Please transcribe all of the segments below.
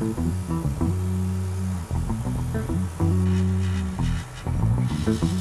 Thank you.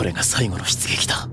これが最後の出撃だ。